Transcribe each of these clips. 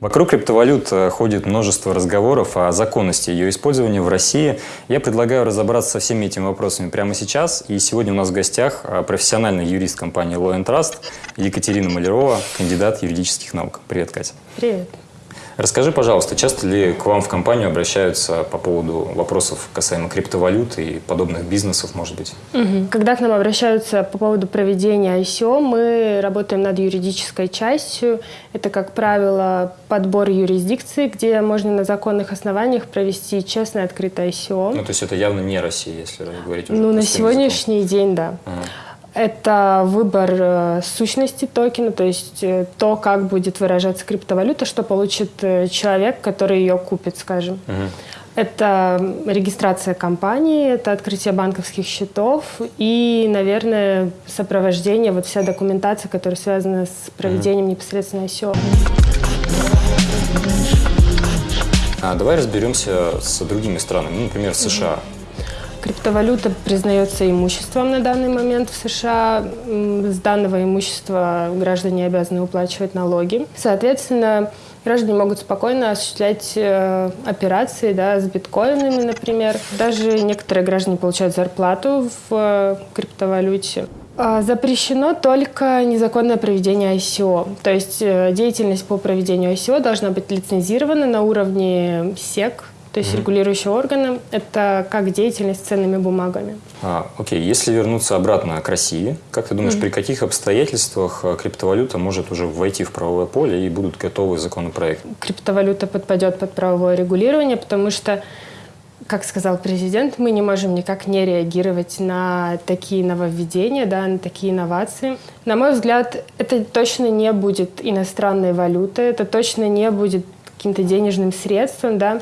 Вокруг криптовалют э, ходит множество разговоров о законности ее использования в России. Я предлагаю разобраться со всеми этими вопросами прямо сейчас. И сегодня у нас в гостях э, профессиональный юрист компании Law Trust Екатерина Малярова, кандидат юридических наук. Привет, Катя. Привет. Расскажи, пожалуйста, часто ли к вам в компанию обращаются по поводу вопросов касаемо криптовалют и подобных бизнесов, может быть? Угу. Когда к нам обращаются по поводу проведения ICO, мы работаем над юридической частью. Это, как правило, подбор юрисдикции, где можно на законных основаниях провести честное открытое ICO. Ну, то есть это явно не Россия, если говорить уже Ну, на сегодняшний языком. день, да. Ага. Это выбор э, сущности токена, то есть э, то, как будет выражаться криптовалюта, что получит э, человек, который ее купит, скажем. Угу. Это регистрация компании, это открытие банковских счетов и, наверное, сопровождение, вот вся документация, которая связана с проведением угу. непосредственно ICO. А давай разберемся с другими странами, ну, например, США. Угу. Криптовалюта признается имуществом на данный момент в США. С данного имущества граждане обязаны уплачивать налоги. Соответственно, граждане могут спокойно осуществлять э, операции да, с биткоинами, например. Даже некоторые граждане получают зарплату в э, криптовалюте. А, запрещено только незаконное проведение ICO. То есть э, деятельность по проведению ICO должна быть лицензирована на уровне СЕК, то есть mm-hmm. регулирующие органы – это как деятельность с ценными бумагами. А, окей, если вернуться обратно к России, как ты думаешь, mm-hmm. при каких обстоятельствах э, криптовалюта может уже войти в правовое поле и будут готовы законопроекты? Криптовалюта подпадет под правовое регулирование, потому что как сказал президент, мы не можем никак не реагировать на такие нововведения, да, на такие инновации. На мой взгляд, это точно не будет иностранной валютой, это точно не будет каким-то денежным средством, да.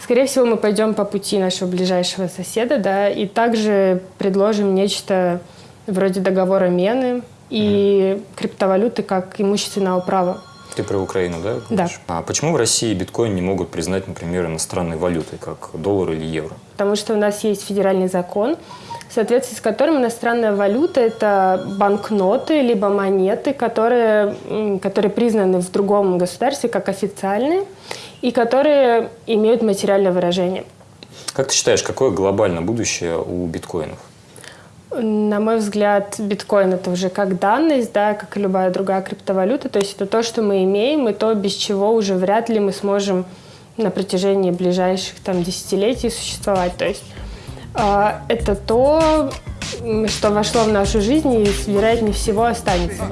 Скорее всего, мы пойдем по пути нашего ближайшего соседа, да, и также предложим нечто вроде договора Мены и mm. криптовалюты как имущественного права. Ты про Украину, да? Да. А почему в России биткоин не могут признать, например, иностранной валютой, как доллар или евро? Потому что у нас есть федеральный закон, в соответствии с которым иностранная валюта – это банкноты либо монеты, которые, которые признаны в другом государстве как официальные и которые имеют материальное выражение. Как ты считаешь, какое глобальное будущее у биткоинов? На мой взгляд, биткоин это уже как данность, да, как и любая другая криптовалюта. То есть это то, что мы имеем, и то, без чего уже вряд ли мы сможем на протяжении ближайших там, десятилетий существовать. То есть э, это то, что вошло в нашу жизнь и, вероятнее всего, останется.